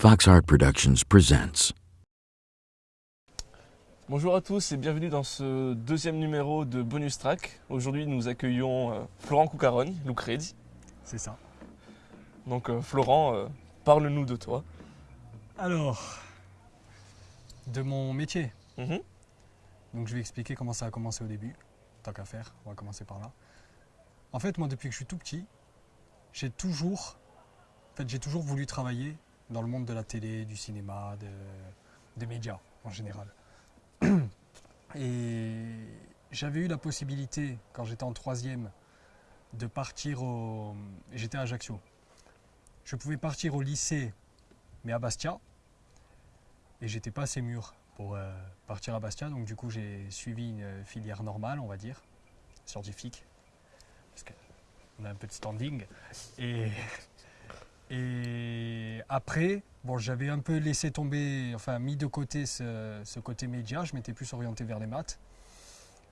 Fox Art Productions presents. Bonjour à tous et bienvenue dans ce deuxième numéro de Bonus Track. Aujourd'hui, nous accueillons euh, Florent Coucarogne, Lou Crédit. C'est ça. Donc, euh, Florent, euh, parle-nous de toi. Alors, de mon métier. Mhm. Donc je vais expliquer comment ça a commencé au début. Tant qu'à faire, on va commencer par là. En fait, moi, depuis que je suis tout petit, j'ai toujours, en fait, j'ai toujours voulu travailler dans le monde de la télé, du cinéma, de- des médias en général. Et j'avais eu la possibilité, quand j'étais en troisième, de partir au... J'étais à Ajaccio. Je pouvais partir au lycée, mais à Bastia. Et j'étais pas assez mûr pour euh, partir à Bastia. Donc du coup, j'ai suivi une filière normale, on va dire, scientifique. Parce qu'on a un peu de standing. Et, et après, bon, j'avais un peu laissé tomber, enfin mis de côté ce, côté média. Je m'étais plus orienté vers les maths.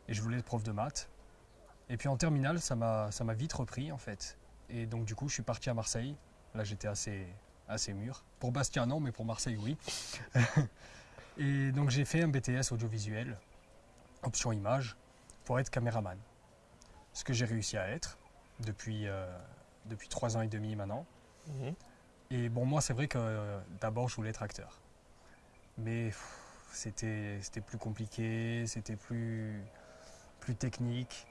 Et je voulais être prof de maths. Et puis en terminale, ça m'a vite repris en fait. Et donc du coup, je suis parti à Marseille. Là, j'étais assez, mûr. Pour Bastia, non, mais pour Marseille, oui. Et donc j'ai fait un BTS audiovisuel, option image, pour être caméraman. Ce que j'ai réussi à être depuis, euh, depuis trois ans et demi maintenant. Et bon, moi, c'est vrai que euh, d'abord, je voulais être acteur. Mais c'était plus compliqué, c'était plus, technique.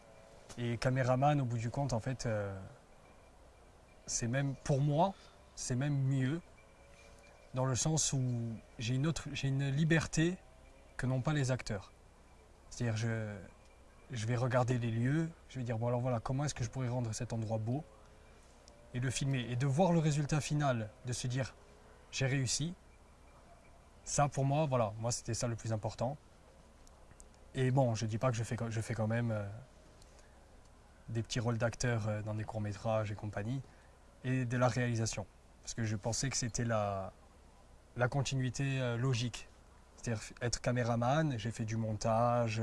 Et caméraman, au bout du compte, en fait, euh, c'est même, pour moi, c'est même mieux, dans le sens où j'ai une, autre, j'ai une liberté que n'ont pas les acteurs. C'est-à-dire, je, je vais regarder les lieux, je vais dire, bon alors voilà, comment est-ce que je pourrais rendre cet endroit beau? Et le filmer. Et de voir le résultat final, de se dire, j'ai réussi, ça pour moi, voilà, moi c'était ça le plus important. Et bon, je dis pas que je fais, je fais quand même euh, des petits rôles d'acteur euh, dans des courts-métrages et compagnie, et de la réalisation. Parce que je pensais que c'était la, la continuité euh, logique. C'est-à-dire être caméraman, j'ai fait du montage,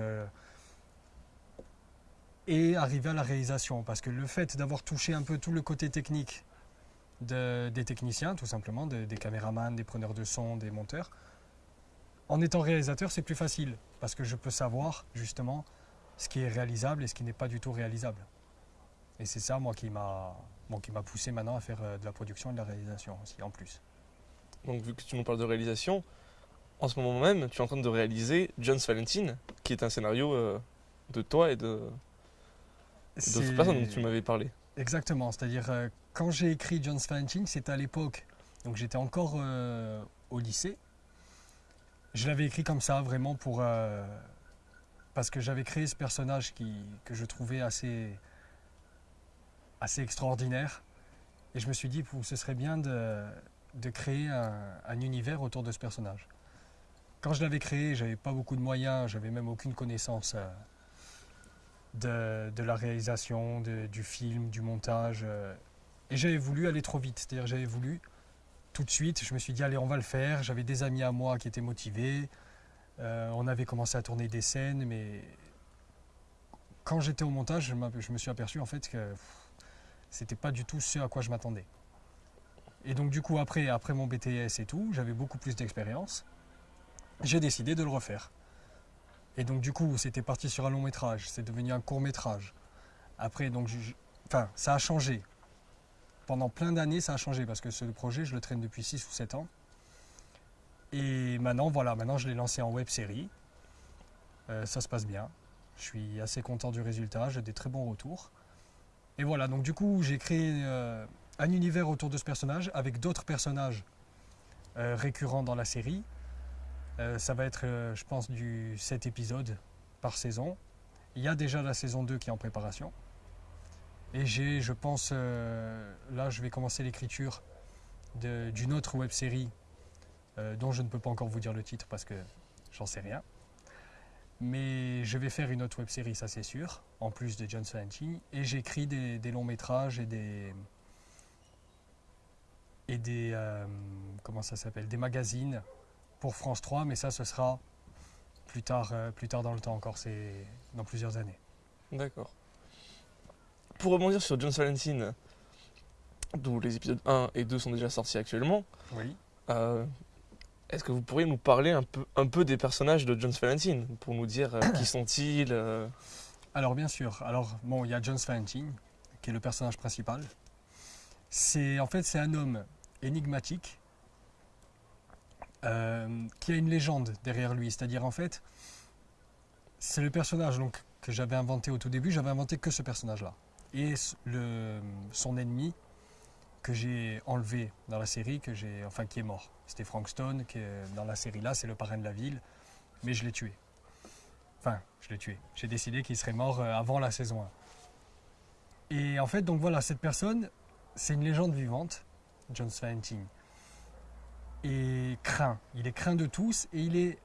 et arriver à la réalisation. Parce que le fait d'avoir touché un peu tout le côté technique de- des techniciens, tout simplement, de- des caméramans, des preneurs de son, des monteurs, en étant réalisateur, c'est plus facile. Parce que je peux savoir justement ce qui est réalisable et ce qui n'est pas du tout réalisable. Et c'est ça, moi, qui m'a bon, poussé maintenant à faire euh, de la production et de la réalisation aussi, en plus. Donc, vu que tu nous parles de réalisation, en ce moment même, tu es en train de réaliser John's Valentine, qui est un scénario euh, de toi et de d'autres personnes dont tu m'avais parlé. Exactement, c'est-à-dire euh, quand j'ai écrit John's Valentine, c'était à l'époque, donc j'étais encore euh, au lycée. Je l'avais écrit comme ça, vraiment pour... euh, parce que j'avais créé ce personnage qui, que je trouvais assez, assez extraordinaire. Et je me suis dit, pou- ce serait bien de, de créer un, un univers autour de ce personnage. Quand je l'avais créé, j'avais pas beaucoup de moyens, j'avais même aucune connaissance de, la réalisation, de- du film, du montage. euh, et j'avais voulu aller trop vite, c'est-à-dire j'avais voulu tout de suite, je me suis dit allez on va le faire, j'avais des amis à moi qui étaient motivés, Euh, on avait commencé à tourner des scènes, mais quand j'étais au montage, je, je me suis aperçu en fait que c'était pas du tout ce à quoi je m'attendais. Et donc du coup après, après mon BTS et tout, j'avais beaucoup plus d'expérience, j'ai décidé de le refaire. Et donc du coup, c'était parti sur un long métrage, c'est devenu un court métrage. Après, donc, enfin, ça a changé. Pendant plein d'années, ça a changé parce que ce projet, je le traîne depuis 6 ou 7 ans. Et maintenant, voilà, maintenant je l'ai lancé en web série. Euh, ça se passe bien. Je suis assez content du résultat, j'ai des très bons retours. Et voilà, donc du coup, j'ai créé euh, un univers autour de ce personnage avec d'autres personnages euh, récurrents dans la série. Euh, ça va être, euh, je pense, du 7 épisodes par saison. Il y a déjà la saison 2 qui est en préparation. Et j'ai, je pense, euh, là, je vais commencer l'écriture d'une autre web série dont je ne peux pas encore vous dire le titre parce que j'en sais rien. Mais je vais faire une autre web série, ça c'est sûr, en plus de John Valentine. Et j'écris des, des longs métrages et des. et des. comment ça s'appelle Des magazines pour France 3, mais ça, ce sera plus tard, euh, plus tard dans le temps encore, c'est dans plusieurs années. D'accord. Pour rebondir sur John's Valentine, d'où les épisodes 1 et 2 sont déjà sortis actuellement, Oui. Euh, Est-ce que vous pourriez nous parler un peu, un peu des personnages de Jones Valentine pour nous dire euh, qui sont-ils euh, Alors bien sûr, alors bon, il y a John Valentine, qui est le personnage principal. C'est en fait c'est un homme énigmatique euh, qui a une légende derrière lui. C'est-à-dire en fait, c'est le personnage donc que j'avais inventé au tout début. J'avais inventé que ce personnage-là et son ennemi que j'ai enlevé dans la série, que j'ai enfin qui est mort. C'était Frank Stone, qui dans la série là, c'est le parrain de la ville, mais je l'ai tué. Enfin, je l'ai tué. J'ai décidé qu'il serait mort euh, avant la saison 1. Et en fait, donc voilà, cette personne, c'est une légende vivante, John Valentine. Et craint. Il est craint de tous et il est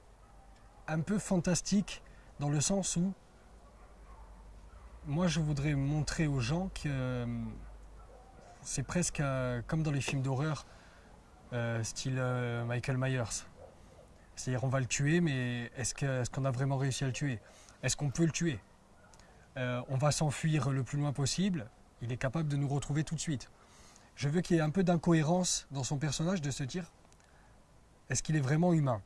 un peu fantastique dans le sens où moi je voudrais montrer aux gens que euh, c'est presque euh, comme dans les films d'horreur, euh, style Michael Myers. C'est-à-dire on va le tuer, mais est-ce qu'on a vraiment réussi à le tuer? Est-ce qu'on peut le tuer? On va s'enfuir le plus loin possible. Il est capable de nous retrouver tout de suite. Je veux qu'il y ait un peu d'incohérence dans son personnage, de se dire est-ce qu'il est vraiment humain?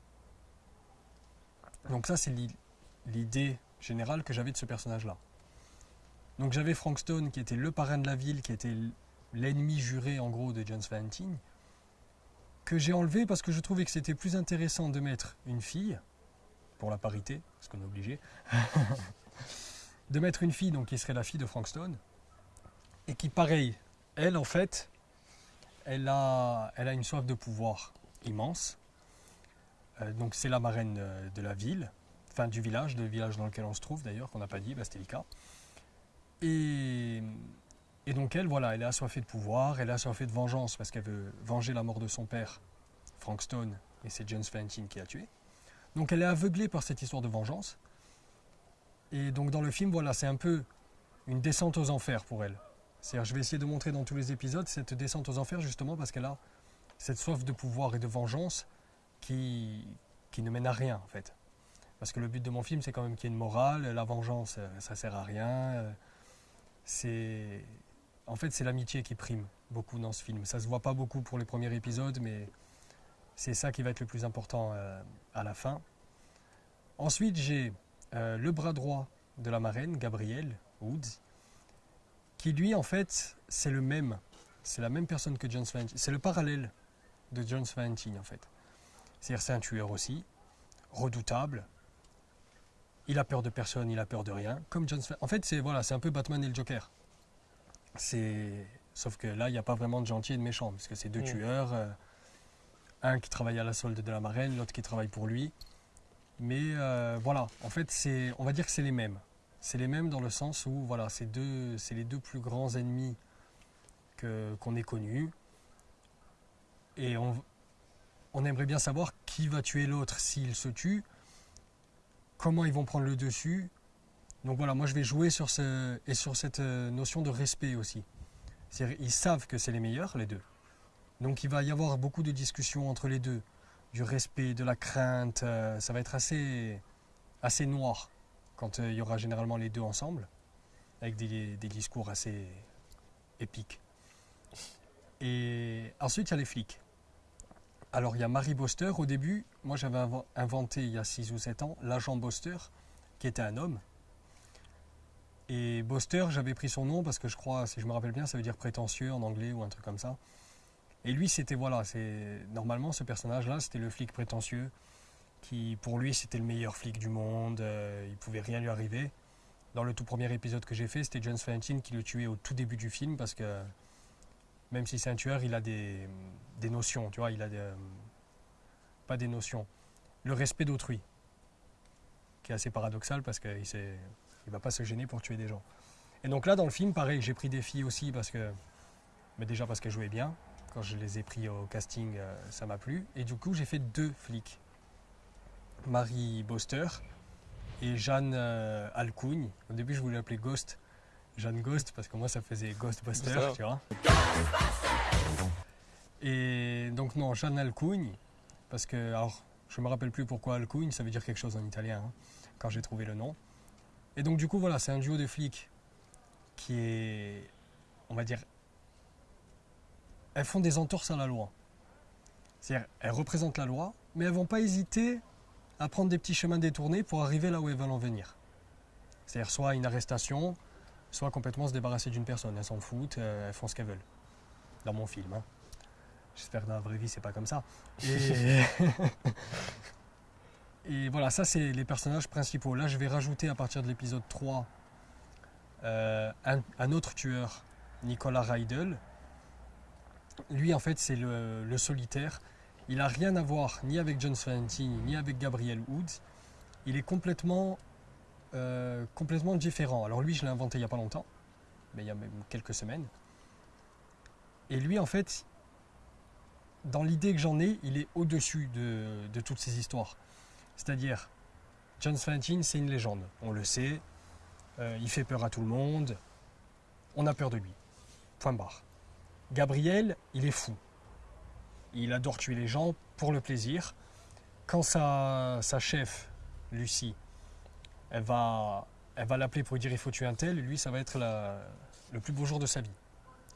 Donc ça, c'est l'i- l'idée générale que j'avais de ce personnage-là. Donc j'avais Frank Stone qui était le parrain de la ville, qui était l'ennemi juré en gros de John Valentine, que j'ai enlevé parce que je trouvais que c'était plus intéressant de mettre une fille, pour la parité, parce qu'on est obligé, de mettre une fille donc qui serait la fille de Frank Stone, et qui pareil, elle en fait, elle a une soif de pouvoir immense. Euh, donc c'est la marraine de, de la ville, enfin du village, du village dans lequel on se trouve d'ailleurs, qu'on n'a pas dit, Bastélica. Et, donc elle, voilà, elle est assoiffée de pouvoir, elle est assoiffée de vengeance parce qu'elle veut venger la mort de son père, Frank Stone, et c'est James Valentine qui l'a tué. Donc elle est aveuglée par cette histoire de vengeance. Et donc dans le film, voilà, c'est un peu une descente aux enfers pour elle. C'est-à-dire, je vais essayer de montrer dans tous les épisodes cette descente aux enfers justement parce qu'elle a cette soif de pouvoir et de vengeance qui, qui ne mène à rien en fait. Parce que le but de mon film, c'est quand même qu'il y ait une morale. La vengeance, euh, ça sert à rien. Euh, C'est, en fait, c'est l'amitié qui prime beaucoup dans ce film. Ça se voit pas beaucoup pour les premiers épisodes, mais c'est ça qui va être le plus important euh, à la fin. Ensuite, j'ai le bras droit de la marraine, Gabriel Woods, qui lui, en fait, c'est le même. C'est la même personne que John Valentine. C'est le parallèle de John Valentine, en fait. C'est-à-dire, c'est un tueur aussi, redoutable. Il a peur de personne, il a peur de rien. Comme John En fait, c'est voilà, c'est un peu Batman et le Joker. C'est sauf que là, il n'y a pas vraiment de gentil et de méchant, parce que c'est deux Mm. tueurs, euh, un qui travaille à la solde de la marraine, l'autre qui travaille pour lui. Mais euh, voilà, en fait, c'est, on va dire que c'est les mêmes. C'est les mêmes dans le sens où voilà, c'est deux, c'est les deux plus grands ennemis qu'on ait connus. Et on, on aimerait bien savoir qui va tuer l'autre s'il se tue, comment ils vont prendre le dessus. Donc voilà, moi je vais jouer sur, ce, et sur cette euh, notion de respect aussi. Ils savent que c'est les meilleurs, les deux. Donc il va y avoir beaucoup de discussions entre les deux, du respect, de la crainte. euh, ça va être assez, assez noir quand euh, il y aura généralement les deux ensemble, avec des, des discours assez épiques. Et ensuite, il y a les flics. Alors, il y a Mary Boster. Au début, moi, j'avais inven- inventé, il y a 6 ou 7 ans, l'agent Boster, qui était un homme. Et Boster, j'avais pris son nom parce que je crois, si je me rappelle bien, ça veut dire prétentieux en anglais ou un truc comme ça. Et lui, c'était, voilà, c'est normalement, ce personnage-là, c'était le flic prétentieux, qui, pour lui, c'était le meilleur flic du monde, euh, il pouvait rien lui arriver. Dans le tout premier épisode que j'ai fait, c'était John Valentine qui le tuait au tout début du film parce que même si c'est un tueur, il a des, des notions, tu vois, il a euh, pas des notions, le respect d'autrui, qui est assez paradoxal parce qu'il ne va pas se gêner pour tuer des gens. Et donc là, dans le film, pareil, j'ai pris des filles aussi parce que, mais déjà parce qu'elles jouaient bien. Quand je les ai pris au casting, euh, ça m'a plu. Et du coup, j'ai fait deux flics, Marie Boster et Jeanne euh, Alcougne. Au début, je voulais l'appeler Ghost. Jeanne Ghost, parce que moi, ça faisait Ghostbuster, Buster. tu vois. Et donc, non, Jeanne Alcougne, parce que, alors, je me rappelle plus pourquoi Alcougne, ça veut dire quelque chose en italien, hein, quand j'ai trouvé le nom. Et donc, du coup, voilà, c'est un duo de flics qui est, on va dire, elles font des entorses à la loi. C'est-à-dire, elles représentent la loi, mais elles vont pas hésiter à prendre des petits chemins détournés pour arriver là où elles veulent en venir. C'est-à-dire soit une arrestation, soit complètement se débarrasser d'une personne. Elles s'en foutent, euh, elles font ce qu'elles veulent. Dans mon film. hein. J'espère que dans la vraie vie, c'est pas comme ça. Et, Et voilà, ça c'est les personnages principaux. Là, je vais rajouter à partir de l'épisode 3 euh, un, un autre tueur, Nicolas Reidel. Lui, en fait, c'est le, le solitaire. Il n'a rien à voir ni avec John Valentine, ni avec Gabriel Woods. Il est complètement, euh, complètement différent. Alors lui, je l'ai inventé il n'y a pas longtemps, mais il y a même quelques semaines. Et lui, en fait, dans l'idée que j'en ai, il est au-dessus de, toutes ces histoires. C'est-à-dire, John Valentine, c'est une légende. On le sait. Euh, il fait peur à tout le monde. On a peur de lui. Point barre. Gabriel, il est fou. Il adore tuer les gens pour le plaisir. Quand sa chef, Lucie, elle va, l'appeler pour lui dire il faut tuer un tel, lui, ça va être le plus beau jour de sa vie.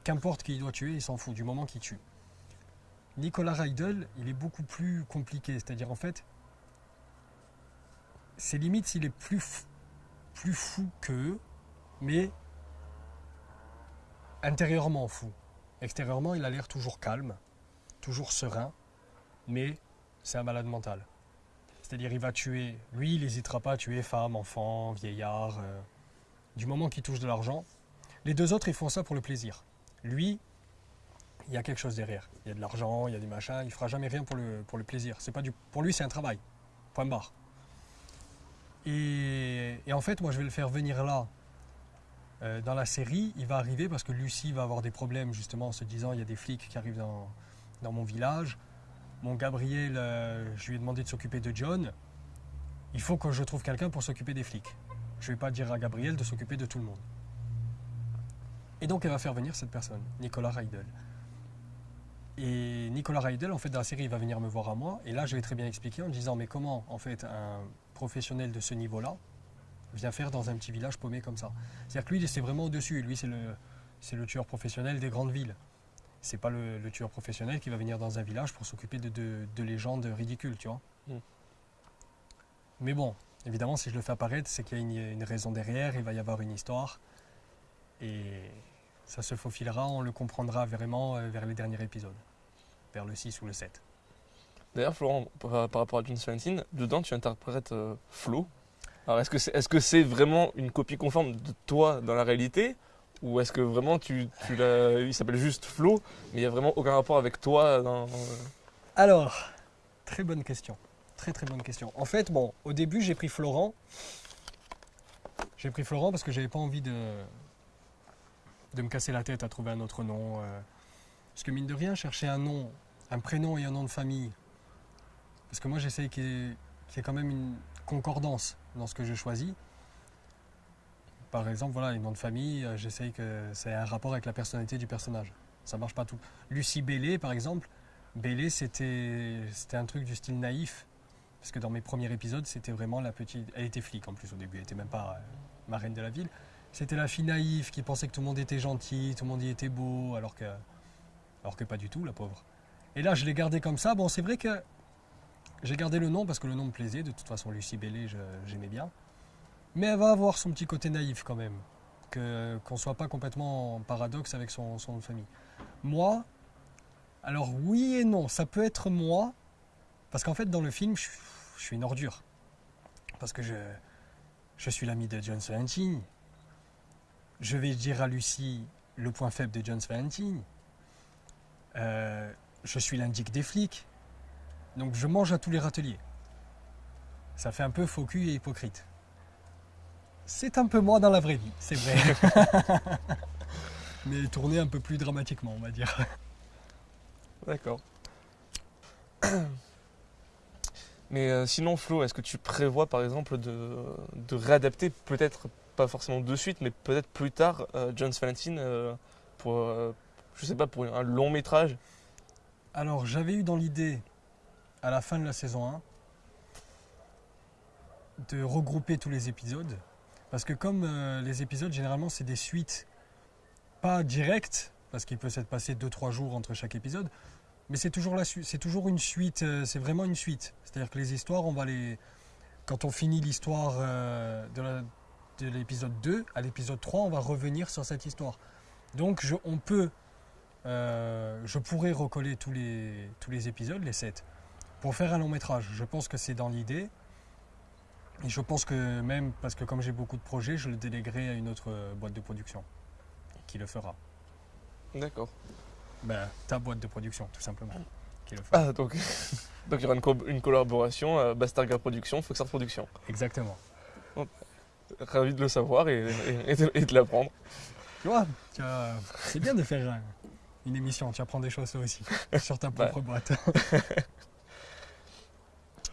Qu'importe qui il doit tuer, il s'en fout du moment qu'il tue. Nicolas Reidel, il est beaucoup plus compliqué. C'est-à-dire, en fait, c'est limite s'il est plus, plus fou qu'eux, mais intérieurement fou. Extérieurement, il a l'air toujours calme, toujours serein, mais c'est un malade mental. C'est-à-dire, il va tuer, lui, il n'hésitera pas à tuer femmes, enfants, vieillards, euh, du moment qu'il touche de l'argent. Les deux autres, ils font ça pour le plaisir. Lui, il y a quelque chose derrière. Il y a de l'argent, il y a des machins, il fera jamais rien pour le, plaisir. Pas du, pour lui, c'est un travail. Point barre. Et, en fait, moi, je vais le faire venir là. Euh, dans la série, il va arriver parce que Lucie va avoir des problèmes, justement, en se disant il y a des flics qui arrivent dans mon village. Mon Gabriel, euh, je lui ai demandé de s'occuper de John. Il faut que je trouve quelqu'un pour s'occuper des flics. Je vais pas dire à Gabriel de s'occuper de tout le monde. Et donc, elle va faire venir cette personne, Nicolas Reidel. Et Nicolas Reidel, en fait, dans la série, il va venir me voir à moi. Et là, je vais très bien expliquer en disant, mais comment, en fait, un professionnel de ce niveau-là vient faire dans un petit village paumé comme ça? C'est-à-dire que lui, c'est vraiment au-dessus. Lui, c'est le tueur professionnel des grandes villes. C'est pas le, le tueur professionnel qui va venir dans un village pour s'occuper de, de, de légendes ridicules, tu vois. Mm. Mais bon, évidemment, si je le fais apparaître, c'est qu'il y a une, une raison derrière, il va y avoir une histoire. Et ça se faufilera, on le comprendra vraiment euh, vers les derniers épisodes, vers le 6 ou le 7. D'ailleurs, Florent, par, par rapport à John Valentine, dedans, tu interprètes euh, Flo. Alors, est-ce que c'est est -ce c'est vraiment une copie conforme de toi dans la réalité Ou est-ce que vraiment tu, l'as. Il s'appelle juste Flo, mais il n'y a vraiment aucun rapport avec toi dans. Alors, très bonne question. Très très bonne question. En fait, bon, au début, j'ai pris Florent. J'ai pris Florent parce que j'avais pas envie de, de me casser la tête à trouver un autre nom. euh. Parce que mine de rien, chercher un nom, un prénom et un nom de famille. Parce que moi, j'essaye qu'il y, y ait quand même une concordance dans ce que je choisis. Par exemple, voilà, un nom de famille, euh, j'essaye que ça ait un rapport avec la personnalité du personnage. Ça marche pas tout. Lucie Bellé, par exemple, Bellé, c'était un truc du style naïf. Parce que dans mes premiers épisodes, c'était vraiment la petite. Elle était flic en plus au début, elle était même pas euh, ma reine de la ville. C'était la fille naïve qui pensait que tout le monde était gentil, tout le monde y était beau, alors que, alors que pas du tout, la pauvre. Et là, je l'ai gardé comme ça. Bon, c'est vrai que j'ai gardé le nom parce que le nom me plaisait. De toute façon, Lucie Bellé, j'aimais bien. Mais elle va avoir son petit côté naïf quand même. Qu'on soit pas complètement en paradoxe avec son, son nom de famille. Moi, alors oui et non, ça peut être moi, parce qu'en fait dans le film, je, je suis une ordure. Parce que je, je suis l'ami de John Valentine. Je vais dire à Lucie le point faible de John Valentine. Euh, je suis l'indique des flics. Donc je mange à tous les râteliers. Ça fait un peu faux cul et hypocrite. C'est un peu moi dans la vraie vie, c'est vrai. Mais tourné un peu plus dramatiquement, on va dire. D'accord. Mais euh, sinon, Flo, est-ce que tu prévois par exemple de, de réadapter, peut-être pas forcément de suite, mais peut-être plus tard, euh, John Valentine euh, pour, je sais pas, pour un long métrage? Alors, j'avais eu dans l'idée, à la fin de la saison 1, de regrouper tous les épisodes. Parce que comme euh, les épisodes, généralement, c'est des suites pas directes, parce qu'il peut s'être passé 2-3 jours entre chaque épisode, Mais c'est toujours, la toujours une suite, euh, c'est vraiment une suite. C'est-à-dire que les histoires, on va les. Quand on finit l'histoire euh, de l'épisode 2, à l'épisode 3, on va revenir sur cette histoire. Donc je, on peut. je pourrais recoller tous les, tous les épisodes, les 7, pour faire un long métrage. Je pense que c'est dans l'idée. Et je pense que même, parce que comme j'ai beaucoup de projets, je le déléguerai à une autre euh, boîte de production qui le fera. D'accord. Ben, ta boîte de production, tout simplement, qui le fera. Ah, donc donc il y aura une, co- une collaboration, euh, Bastarga Production, Foxart Production. Exactement. Ravi de le savoir et, et- et de, l'apprendre. Tu vois, c'est bien de faire une émission, tu apprends des choses aussi, sur ta propre boîte.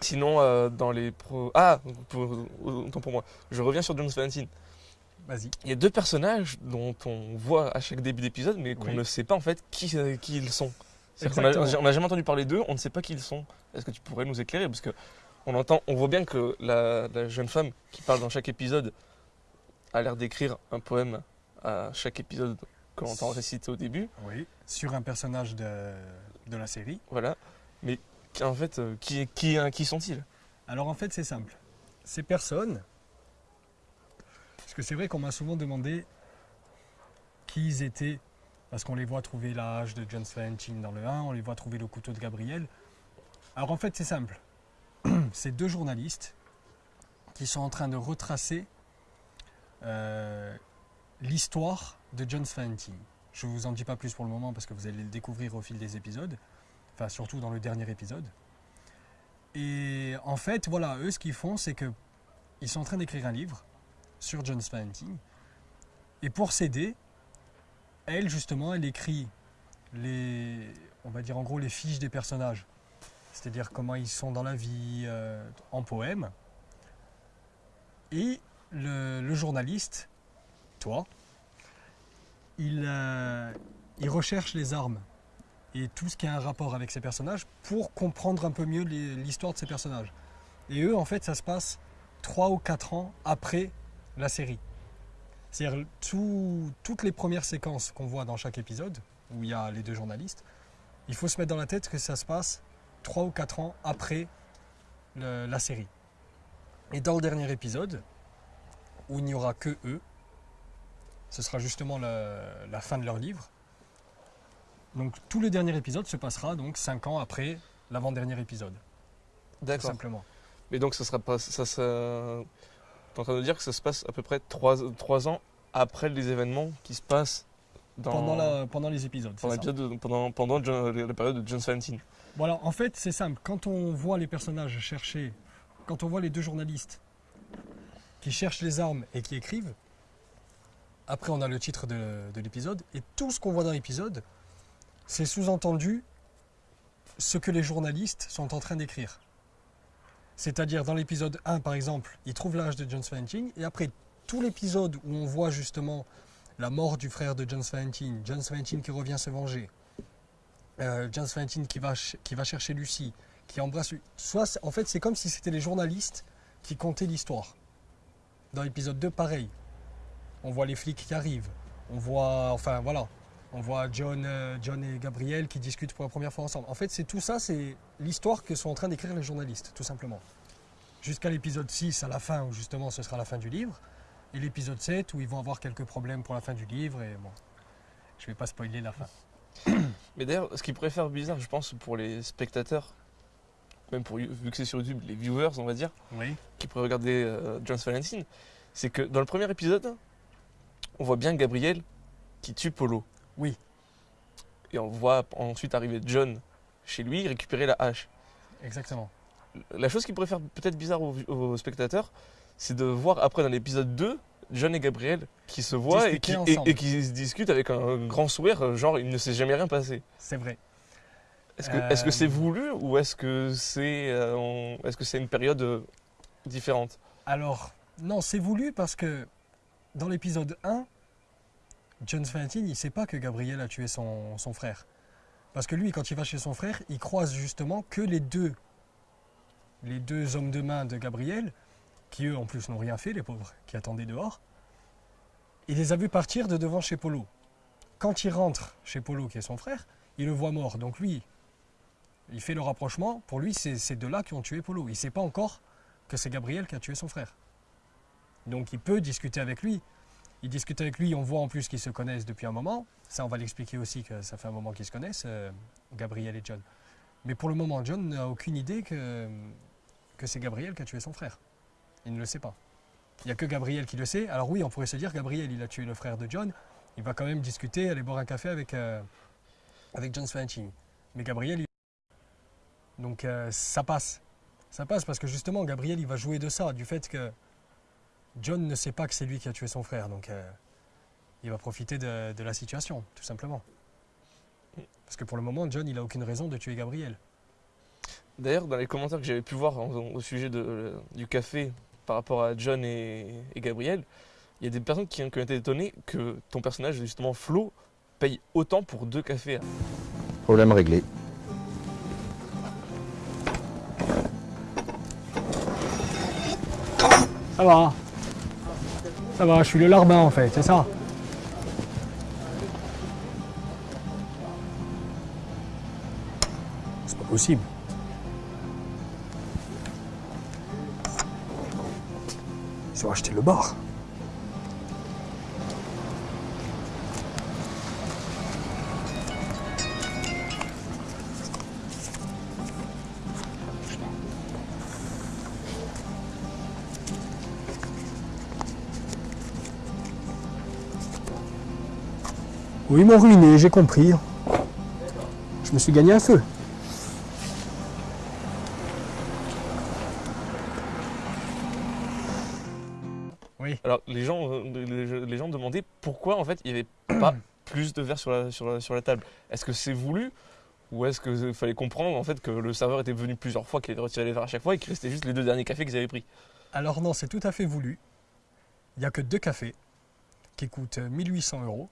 Sinon, euh, dans les pro... Ah, pour, autant pour moi. Je reviens sur Jones Valentine. Vas-y. Il y a deux personnages dont on voit à chaque début d'épisode, mais qu'on Oui. ne sait pas en fait qui, euh, qui ils sont. On n'a jamais entendu parler d'eux, on ne sait pas qui ils sont. Est-ce que tu pourrais nous éclairer? Parce que on entend, on voit bien que la, la jeune femme qui parle dans chaque épisode a l'air d'écrire un poème à chaque épisode que l'on entend réciter au début. Oui. Sur un personnage de, de la série. Voilà. Mais en fait, euh, qui, qui, sont-ils? Alors en fait, c'est simple. Ces personnes, parce que c'est vrai qu'on m'a souvent demandé qui ils étaient, parce qu'on les voit trouver la hache de John Valentine dans le 1, on les voit trouver le couteau de Gabriel. Alors en fait, c'est simple. C'est deux journalistes qui sont en train de retracer euh, l'histoire de John Valentine. Je ne vous en dis pas plus pour le moment parce que vous allez le découvrir au fil des épisodes, enfin surtout dans le dernier épisode. Et en fait, voilà, eux, ce qu'ils font, c'est que ils sont en train d'écrire un livre sur John Valentine. Et pour s'aider, elle, justement, elle écrit les, on va dire en gros, les fiches des personnages. C'est-à-dire comment ils sont dans la vie, euh, en poème. Et le, journaliste, toi, euh, il recherche les armes et tout ce qui a un rapport avec ces personnages pour comprendre un peu mieux l'histoire de ces personnages. Et eux, en fait, ça se passe 3 ou 4 ans après la série. C'est-à-dire tout- toutes les premières séquences qu'on voit dans chaque épisode, où il y a les deux journalistes, il faut se mettre dans la tête que ça se passe 3 ou 4 ans après la série. Et dans le dernier épisode, où il n'y aura que eux, ce sera justement la fin de leur livre. Donc tout le dernier épisode se passera donc 5 ans après l'avant-dernier épisode, tout D'accord. simplement. Mais donc, ça sera pas. Ça, ça... T'es en train de dire que ça se passe à peu près 3, ans après les événements qui se passent dans, Pendant, la- pendant les épisodes. pendant, ça. l'épisode de- pendant, pendant John- la période de John Valentine. Voilà, en fait, c'est simple. Quand on voit les personnages chercher, quand on voit les deux journalistes qui cherchent les armes et qui écrivent, après on a le titre de, de l'épisode, et tout ce qu'on voit dans l'épisode, c'est sous-entendu ce que les journalistes sont en train d'écrire. C'est-à-dire dans l'épisode 1, par exemple, ils trouvent l'âge de John Valentine, et après tout l'épisode où on voit justement la mort du frère de John Valentine, John Valentine qui revient se venger, euh, John Valentine qui va, chercher Lucie, qui embrasse. Soit, en fait, c'est comme si c'était les journalistes qui comptaient l'histoire. Dans l'épisode 2, pareil. On voit les flics qui arrivent. On voit, enfin voilà, on voit John, euh, John et Gabriel qui discutent pour la première fois ensemble. En fait, c'est tout ça, c'est l'histoire que sont en train d'écrire les journalistes, tout simplement. Jusqu'à l'épisode 6, à la fin, où justement ce sera la fin du livre. Et l'épisode 7, où ils vont avoir quelques problèmes pour la fin du livre. Et bon, je vais pas spoiler la fin. Mais d'ailleurs, ce qui pourrait faire bizarre, je pense, pour les spectateurs, même pour, vu que c'est sur YouTube, les viewers, on va dire, Oui. qui pourraient regarder euh, John Valentine, c'est que dans le premier épisode, on voit bien Gabriel qui tue Polo. Oui. Et on voit ensuite arriver John chez lui récupérer la hache. Exactement. La chose qui pourrait faire peut-être bizarre aux, aux spectateurs, c'est de voir après dans l'épisode 2, John et Gabriel qui se voient et qui, Discuter et- ensemble. et qui se discutent avec un grand sourire, euh, genre il ne s'est jamais rien passé. C'est vrai. Est-ce que Euh, c'est voulu ou est-ce que c'est euh, on- est-ce que c'est une période euh, différente? Alors, non, c'est voulu parce que dans l'épisode 1, John Valentine, il ne sait pas que Gabriel a tué son, frère. Parce que lui, quand il va chez son frère, il croise justement que les deux, les deux hommes de main de Gabriel, qui eux en plus n'ont rien fait, les pauvres, qui attendaient dehors. Il les a vus partir de devant chez Polo. Quand il rentre chez Polo, qui est son frère, il le voit mort. Donc lui, Il fait le rapprochement. Pour lui, c'est ces deux-là qui ont tué Polo. Il ne sait pas encore que c'est Gabriel qui a tué son frère. Donc il peut discuter avec lui. Il discute avec lui, on voit en plus qu'ils se connaissent depuis un moment. Ça, on va l'expliquer aussi que ça fait un moment qu'ils se connaissent, euh, Gabriel et John. Mais pour le moment, John n'a aucune idée que, que c'est Gabriel qui a tué son frère. Il ne le sait pas. Il n'y a que Gabriel qui le sait. Alors oui, on pourrait se dire, Gabriel, il a tué le frère de John. Il va quand même discuter, aller boire un café avec, euh, avec John Svanching. Mais Gabriel, il... Donc euh, ça passe. Ça passe parce que justement, Gabriel, il va jouer de ça, du fait que John ne sait pas que c'est lui qui a tué son frère. Donc euh, il va profiter de, de la situation, tout simplement. Parce que pour le moment, John, il n'a aucune raison de tuer Gabriel. D'ailleurs, dans les commentaires que j'avais pu voir en- au sujet de- euh, du café par rapport à John et, et Gabriel, il y a des personnes qui, qui ont été étonnées que ton personnage, justement Flo, paye autant pour deux cafés. Problème réglé. Ça va. Ça va, je suis le larbin en fait, c'est ça. C'est pas possible. Ils ont acheté le bar. Oui, ils m'ont ruiné, j'ai compris. Je me suis gagné un feu. Oui. Alors les gens, euh, les, les gens demandaient pourquoi en fait il n'y avait pas plus de verre sur la, sur la, sur la table. Est-ce que c'est voulu ou est-ce qu'il fallait comprendre en fait que le serveur était venu plusieurs fois, qu'il avait retiré les verres à chaque fois et qu'il restait juste les deux derniers cafés qu'ils avaient pris? Alors non, c'est tout à fait voulu. Il n'y a que deux cafés qui coûtent 1800 euros.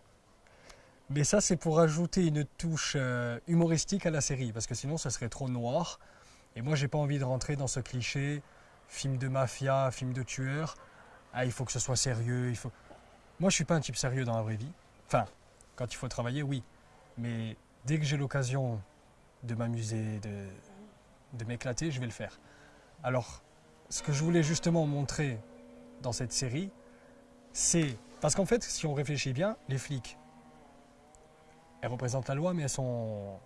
Mais ça, c'est pour ajouter une touche euh, humoristique à la série, parce que sinon, ça serait trop noir. Et moi, j'ai pas envie de rentrer dans ce cliché film de mafia, film de tueur. Ah, il faut que ce soit sérieux. Moi, je suis pas un type sérieux dans la vraie vie. Enfin, quand il faut travailler, oui. Mais dès que j'ai l'occasion de m'amuser, de m'éclater, je vais le faire. Alors, ce que je voulais justement montrer dans cette série, c'est. Parce qu'en fait, si on réfléchit bien, les flics, elles représentent la loi, mais elles sont.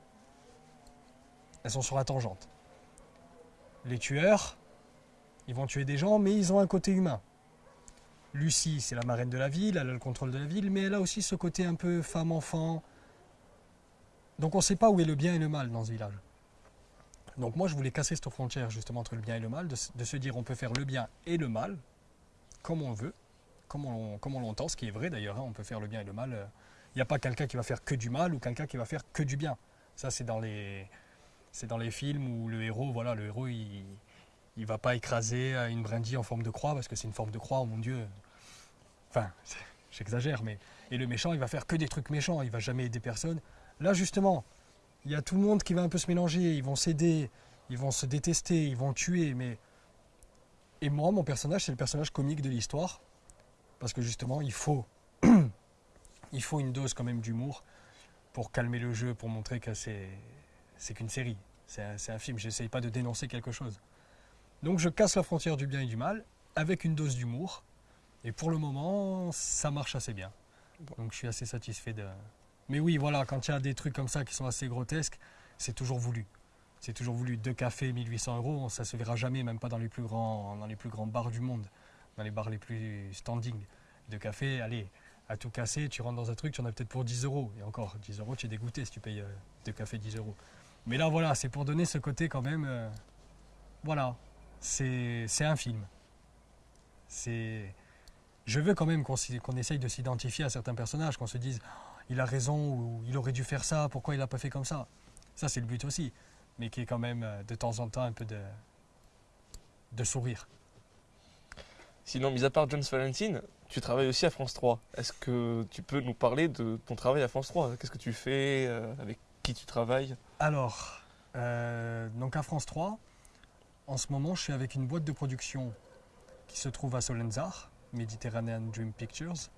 Elles sont sur la tangente. Les tueurs, ils vont tuer des gens, mais ils ont un côté humain. Lucie, c'est la marraine de la ville, elle a le contrôle de la ville, mais elle a aussi ce côté un peu femme-enfant. Donc on ne sait pas où est le bien et le mal dans ce village. Donc moi, je voulais casser cette frontière justement entre le bien et le mal, de, se dire on peut faire le bien et le mal, comme on veut, comme on, comme on l'entend, ce qui est vrai d'ailleurs, hein, on peut faire le bien et le mal. euh, Il n'y a pas quelqu'un qui va faire que du mal ou quelqu'un qui va faire que du bien. Ça, c'est dans les, films où le héros, voilà, le héros, il, il va pas écraser une brindille en forme de croix parce que c'est une forme de croix, oh mon Dieu. Enfin, j'exagère, mais et le méchant, il va faire que des trucs méchants, il va jamais aider personne. Là, justement, il y a tout le monde qui va un peu se mélanger, ils vont s'aider, ils vont se détester, ils vont tuer, mais et moi, mon personnage, c'est le personnage comique de l'histoire, parce que justement, il faut, il faut une dose quand même d'humour pour calmer le jeu, pour montrer que c'est, c'est qu'une série, c'est un, un film. J'essaye pas de dénoncer quelque chose. Donc, je casse la frontière du bien et du mal avec une dose d'humour, et pour le moment, ça marche assez bien. Donc, je suis assez satisfait de. Mais oui, voilà, quand il y a des trucs comme ça qui sont assez grotesques, c'est toujours voulu. C'est toujours voulu. Deux cafés, 1800 euros, ça se verra jamais, même pas dans les plus grands, dans les plus grands bars du monde, dans les bars les plus standing. Deux cafés, allez, à tout casser, tu rentres dans un truc, tu en as peut-être pour 10 euros. Et encore, 10 euros, tu es dégoûté si tu payes euh, deux cafés 10 euros. Mais là, voilà, c'est pour donner ce côté quand même. euh, voilà, c'est un film. C'est. Je veux quand même qu'on qu'on essaye de s'identifier à certains personnages, qu'on se dise il a raison ou il aurait dû faire ça, pourquoi il n'a pas fait comme ça. Ça, c'est le but aussi. Mais qui est quand même euh, de temps en temps un peu de, de sourire. Sinon, mis à part Jones Valentine, tu travailles aussi à France 3. Est-ce que tu peux nous parler de ton travail à France 3 Qu'est-ce que tu fais euh, Avec qui tu travailles? Alors, euh, donc à France 3, en ce moment, je suis avec une boîte de production qui se trouve à Solenzar, Mediterranean Dream Pictures.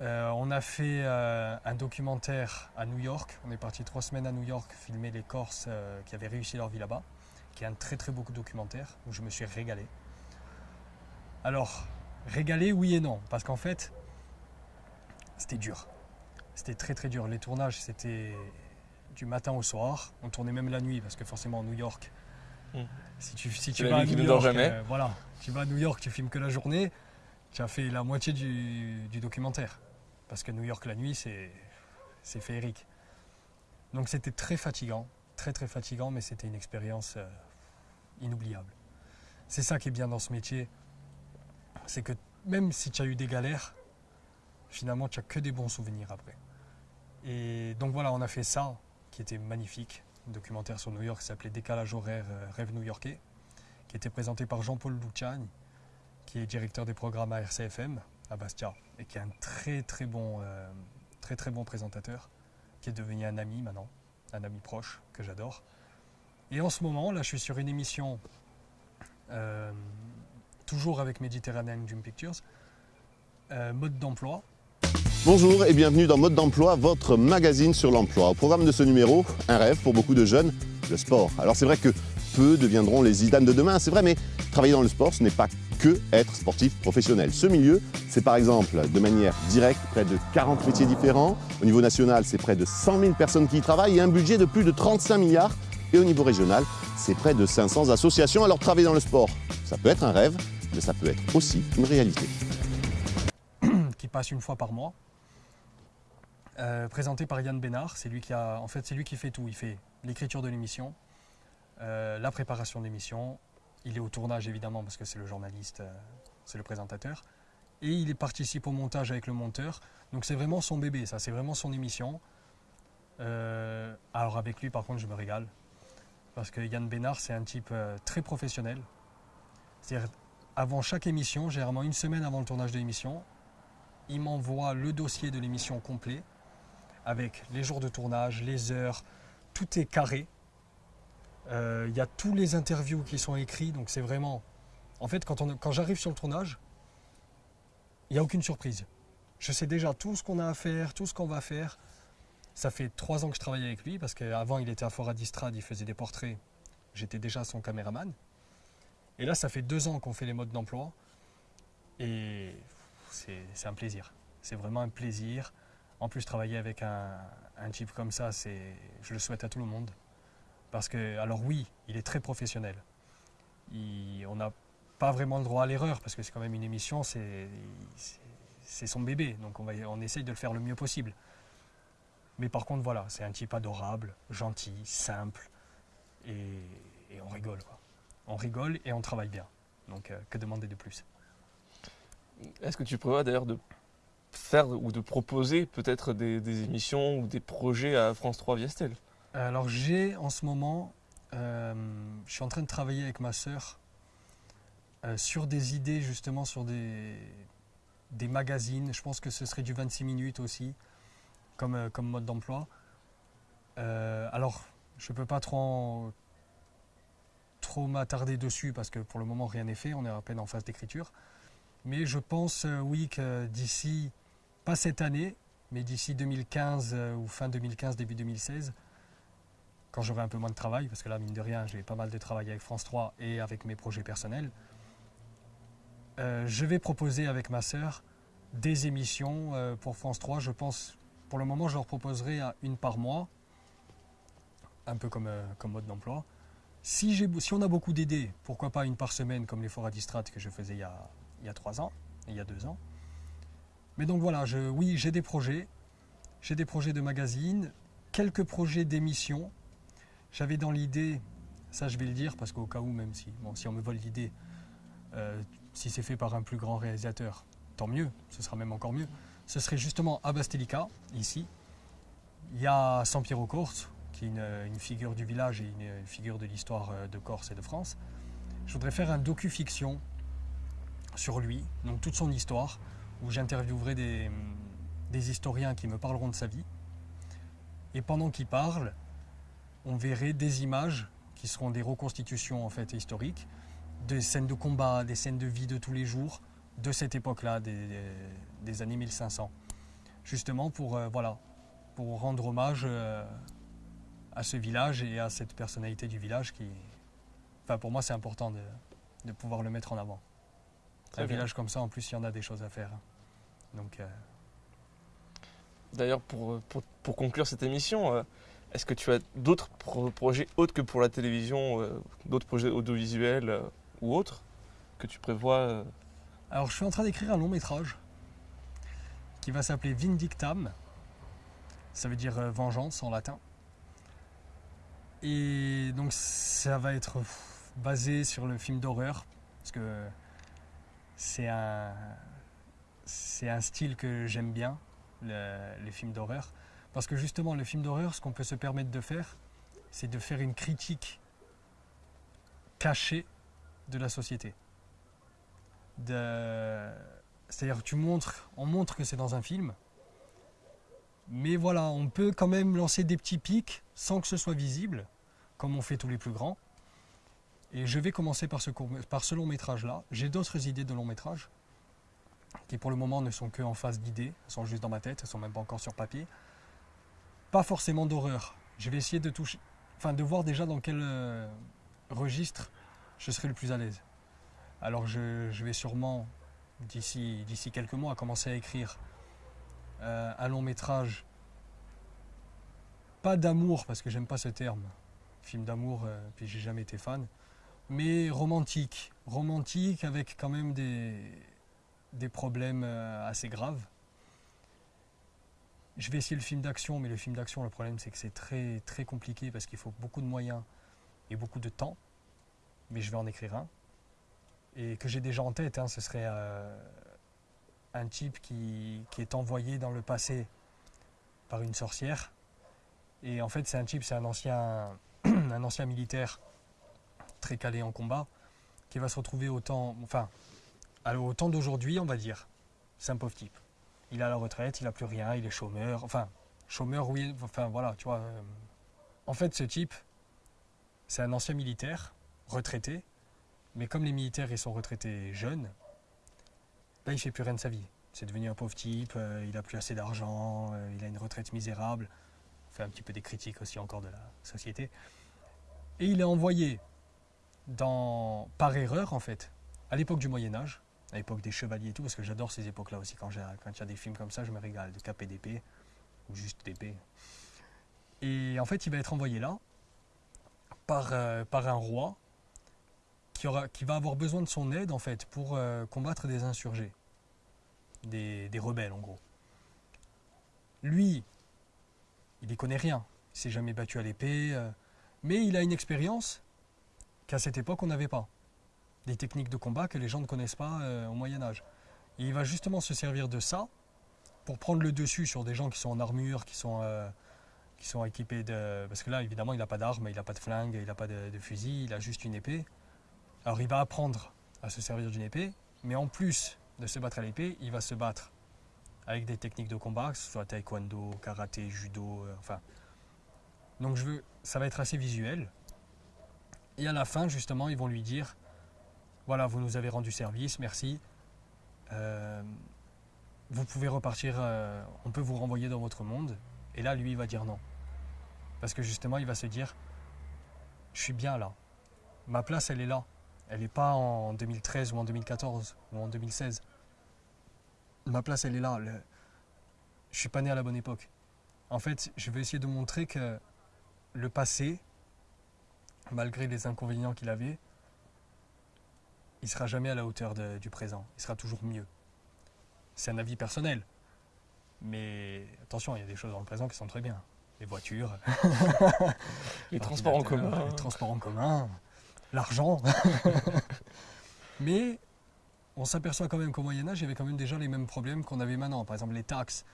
Euh, on a fait un documentaire à New York. On est parti trois semaines à New York filmer les Corses qui avaient réussi leur vie là-bas, qui est un très très beau documentaire où je me suis régalé. Alors, régalé, oui et non, parce qu'en fait, c'était dur. C'était très très dur. Les tournages, c'était du matin au soir. On tournait même la nuit parce que forcément, New York, Mm. si tu, si tu la vas à New York, euh, voilà, tu vas à New York, tu filmes que la journée, tu as fait la moitié du, du documentaire. Parce que New York la nuit, c'est c'est féerique. Donc c'était très fatigant, très très fatigant, mais c'était une expérience euh, inoubliable. C'est ça qui est bien dans ce métier, c'est que même si tu as eu des galères, finalement tu as que des bons souvenirs après. Et donc voilà, on a fait ça, qui était magnifique, un documentaire sur New York qui s'appelait Décalage horaire, euh, rêve new-yorkais, qui était présenté par Jean-Paul Luciani, qui est directeur des programmes à RCFM à Bastia et qui est un très très bon, euh, très très bon présentateur, qui est devenu un ami maintenant, un ami proche que j'adore. Et en ce moment, là, je suis sur une émission, euh, toujours avec Mediterranean Dream Pictures, euh, mode d'emploi. Bonjour et bienvenue dans Mode d'emploi, votre magazine sur l'emploi. Au programme de ce numéro, un rêve pour beaucoup de jeunes, le sport. Alors c'est vrai que peu deviendront les Zidane de demain, c'est vrai, mais travailler dans le sport, ce n'est pas que être sportif professionnel. Ce milieu, c'est par exemple de manière directe près de 40 métiers différents. Au niveau national, c'est près de 100 000 personnes qui y travaillent et un budget de plus de 35 milliards. Et au niveau régional, c'est près de 500 associations. Alors travailler dans le sport, ça peut être un rêve, mais ça peut être aussi une réalité. qui passe une fois par mois, euh, présenté par Yann Bénard. C'est lui qui en fait, c'est lui qui fait tout. Il fait l'écriture de l'émission, euh, la préparation de l'émission. Il est au tournage évidemment parce que c'est le journaliste, euh, c'est le présentateur, et il participe au montage avec le monteur. Donc c'est vraiment son bébé, ça. C'est vraiment son émission. Alors avec lui, par contre, je me régale parce que Yann Bénard, c'est un type très professionnel. C'est-à-dire avant chaque émission, généralement une semaine avant le tournage de l'émission, il m'envoie le dossier de l'émission complet avec les jours de tournage, les heures, tout est carré. Euh, Il y a tous les interviews qui sont écrits, donc c'est vraiment... En fait, quand, quand j'arrive sur le tournage, il n'y a aucune surprise. Je sais déjà tout ce qu'on a à faire, tout ce qu'on va faire. Ça fait trois ans que je travaille avec lui, parce qu'avant il était à Fora d'Istrade, il faisait des portraits. J'étais déjà son caméraman. Et là, ça fait deux ans qu'on fait les modes d'emploi. Et c'est un plaisir. C'est vraiment un plaisir. En plus, travailler avec un, un type comme ça, je le souhaite à tout le monde. Parce que, alors oui, il est très professionnel. On n'a pas vraiment le droit à l'erreur, parce que c'est quand même une émission, c'est son bébé. Donc on, va, on essaye de le faire le mieux possible. Mais par contre, voilà, c'est un type adorable, gentil, simple. Et, et on rigole, quoi. On rigole et on travaille bien. Donc euh, que demander de plus? Est-ce que tu prévois d'ailleurs de faire ou de proposer peut-être des, des émissions ou des projets à France 3 Viestel Alors j'ai en ce moment, euh, je suis en train de travailler avec ma sœur euh, sur des idées justement sur des, des magazines. Je pense que ce serait du 26 minutes aussi comme, euh, comme mode d'emploi. Alors je ne peux pas trop, en- trop m'attarder dessus parce que pour le moment rien n'est fait, on est à peine en phase d'écriture. Mais je pense euh, oui que d'ici, pas cette année, mais d'ici 2015 euh, ou fin 2015, début 2016, quand j'aurai un peu moins de travail, parce que là, mine de rien, j'ai pas mal de travail avec France 3 et avec mes projets personnels, euh, je vais proposer avec ma sœur des émissions pour France 3. Je pense, pour le moment, je leur proposerai une par mois, un peu comme, comme mode d'emploi. Si, on a beaucoup d'idées, pourquoi pas une par semaine, comme les forats distrates que je faisais il y a, trois ans, il y a deux ans. Mais donc voilà, je, oui, j'ai des projets. J'ai des projets de magazines, quelques projets d'émissions. J'avais dans l'idée, ça je vais le dire parce qu'au cas où, même si, bon, si on me vole l'idée, euh, si c'est fait par un plus grand réalisateur, tant mieux, ce sera même encore mieux. Ce serait justement à Bastelica, ici. Il y a Sampiero Corse, qui est une, figure du village et une, figure de l'histoire euh, de Corse et de France. Je voudrais faire un docu-fiction sur lui, donc toute son histoire, où j'interviewerai des, des historiens qui me parleront de sa vie. Et pendant qu'ils parlent, on verrait des images qui seront des reconstitutions en fait historiques, des scènes de combat, des scènes de vie de tous les jours de cette époque-là, des années 1500. justement pour, euh, voilà, pour rendre hommage euh, à ce village et à cette personnalité du village qui, enfin pour moi c'est important de, de pouvoir le mettre en avant. Très un bien. village comme ça, en plus il y en a des choses à faire. Donc euh, D'ailleurs, pour, pour, pour conclure cette émission, euh, est-ce que tu as d'autres pro- projets autres que pour la télévision, euh, d'autres projets audiovisuels euh, ou autres que tu prévois euh, Alors, je suis en train d'écrire un long métrage qui va s'appeler Vindictam. Ça veut dire euh, vengeance en latin. Et donc, ça va être basé sur le film d'horreur. Parce que c'est un, c'est un style que j'aime bien, le- les films d'horreur. Parce que justement, le film d'horreur, ce qu'on peut se permettre de faire, c'est de faire une critique cachée de la société. C'est-à-dire tu montres, on montre que c'est dans un film, mais voilà, on peut quand même lancer des petits pics sans que ce soit visible, comme on fait tous les plus grands. Et je vais commencer par ce, long métrage là. J'ai d'autres idées de long métrage qui pour le moment ne sont que en phase d'idées, elles sont juste dans ma tête, elles sont même pas encore sur papier. Pas forcément d'horreur. Je vais essayer de toucher, enfin de voir déjà dans quel euh, registre je serai le plus à l'aise. Alors je, vais sûrement, d'ici quelques mois, commencer à écrire euh, un long métrage. Pas d'amour, parce que j'aime pas ce terme. Film d'amour, euh, puis j'ai jamais été fan. Mais romantique. Romantique avec quand même des, problèmes euh, assez graves. Je vais essayer le film d'action, mais le film d'action, le problème c'est que c'est très très compliqué parce qu'il faut beaucoup de moyens et beaucoup de temps. Mais je vais en écrire un et que j'ai déjà en tête, hein, ce serait euh, un type qui, est envoyé dans le passé par une sorcière. Et en fait, c'est un type, c'est un ancien, un ancien militaire très calé en combat, qui va se retrouver au temps, enfin, au temps d'aujourd'hui, on va dire. C'est un pauvre type. Il à la retraite, il n'a plus rien, il est chômeur. Enfin, chômeur, oui, enfin voilà, tu vois. euh. En fait, ce type, c'est un ancien militaire, retraité, mais comme les militaires ils sont retraités jeunes, là il fait plus rien de sa vie. C'est devenu un pauvre type, euh, il a plus assez d'argent, euh, il a une retraite misérable. On fait un petit peu des critiques aussi encore de la société. Et il est envoyé par erreur en fait, à l'époque du Moyen Âge, à l'époque des chevaliers et tout, parce que j'adore ces époques-là aussi. Quand il y a des films comme ça, je me régale, de cap et d'épée, ou juste d'épée. Et en fait, il va être envoyé là par, euh, par un roi qui, aura, qui va avoir besoin de son aide en fait pour euh, combattre des insurgés, des, rebelles en gros. Lui, il n'y connaît rien, il s'est jamais battu à l'épée, euh, mais il a une expérience qu'à cette époque on n'avait pas. Des techniques de combat que les gens ne connaissent pas euh, au Moyen Âge. Et il va justement se servir de ça pour prendre le dessus sur des gens qui sont en armure, qui sont, qui sont équipés de... Parce que là, évidemment, il n'a pas d'armes, il n'a pas de flingue, il n'a pas de fusil, il a juste une épée. Alors il va apprendre à se servir d'une épée, mais en plus de se battre à l'épée, il va se battre avec des techniques de combat, que ce soit taekwondo, karaté, judo, euh, enfin. Donc je veux, ça va être assez visuel. Et à la fin, justement, ils vont lui dire, voilà, vous nous avez rendu service, merci. Euh, vous pouvez repartir, euh, on peut vous renvoyer dans votre monde. Et là, lui, il va dire non. Parce que justement, il va se dire, je suis bien là. Ma place, elle est là. Elle n'est pas en 2013 ou en 2014 ou en 2016. Ma place, elle est là. Le... Je suis pas né à la bonne époque. En fait, je vais essayer de montrer que le passé, malgré les inconvénients qu'il avait, il sera jamais à la hauteur de- du présent. Il sera toujours mieux. C'est un avis personnel. Mais attention, il y a des choses dans le présent qui sont très bien. Les voitures, Les transports en l'ordinateur, commun. Les transports en commun, l'argent. Mais on s'aperçoit quand même qu'au Moyen-Âge, il y avait quand même déjà les mêmes problèmes qu'on avait maintenant. Par exemple, les taxes.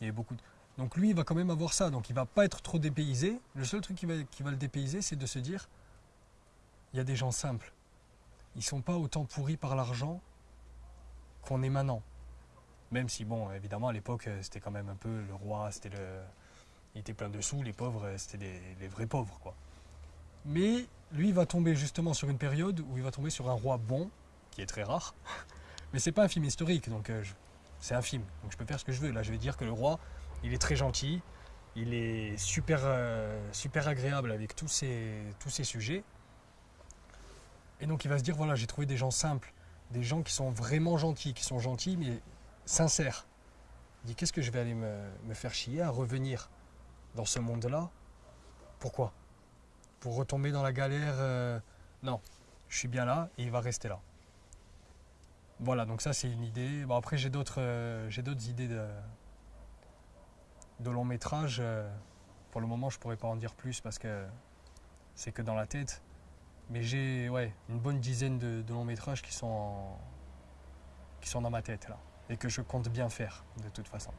Il beaucoup Donc lui, il va quand même avoir ça. Donc il va pas être trop dépaysé. Le seul truc qui va, le dépayser, c'est de se dire il y a des gens simples. Ils sont pas autant pourris par l'argent qu'on est maintenant. Même si, bon, évidemment, à l'époque, euh, c'était quand même un peu le roi, c'était le. Il était plein de sous, les pauvres, euh, c'était les vrais pauvres. Mais lui, va tomber justement sur une période où il va tomber sur un roi bon, qui est très rare. Mais c'est pas un film historique, donc euh, C'est un film, donc je peux faire ce que je veux. Là, je vais dire que le roi, il est très gentil, il est super, euh, super agréable avec tous ces, tous sujets. Et donc il va se dire, voilà, j'ai trouvé des gens simples, des gens qui sont vraiment gentils, qui sont gentils mais sincères. Il dit, qu'est-ce que je vais aller me, me faire chier à revenir dans ce monde-là? Pourquoi? Pour retomber dans la galère euh, Non, je suis bien là et il va rester là. Voilà, donc ça c'est une idée. Bon, après j'ai d'autres euh, idées de, de long métrage. euh, pour le moment je pourrais pas en dire plus parce que c'est que dans la tête. Mais j'ai ouais, une bonne dizaine de, de longs métrages qui sont, qui sont dans ma tête là. Et que je compte bien faire de toute façon.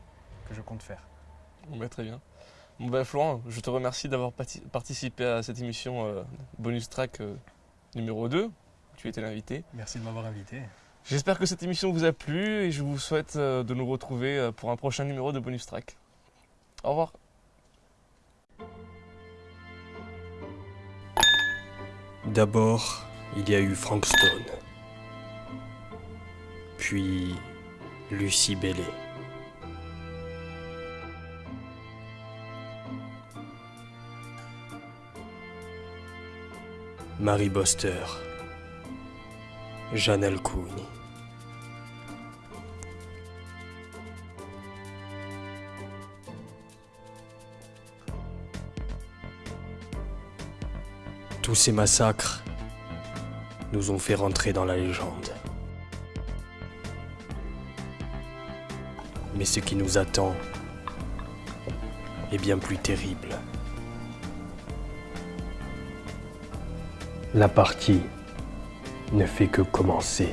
Que je compte faire. Bon, bah, très bien. Bon, bah, Florent, je te remercie d'avoir participé à cette émission euh, bonus track euh, numéro 2. Tu étais l'invité. Merci de m'avoir invité. J'espère que cette émission vous a plu et je vous souhaite euh, de nous retrouver euh, pour un prochain numéro de bonus track. Au revoir. D'abord, il y a eu Frank Stone. Puis Lucie Bellet. Marie Boster. Jeanne Alcouni. Tous ces massacres nous ont fait rentrer dans la légende. Mais ce qui nous attend est bien plus terrible. La partie ne fait que commencer.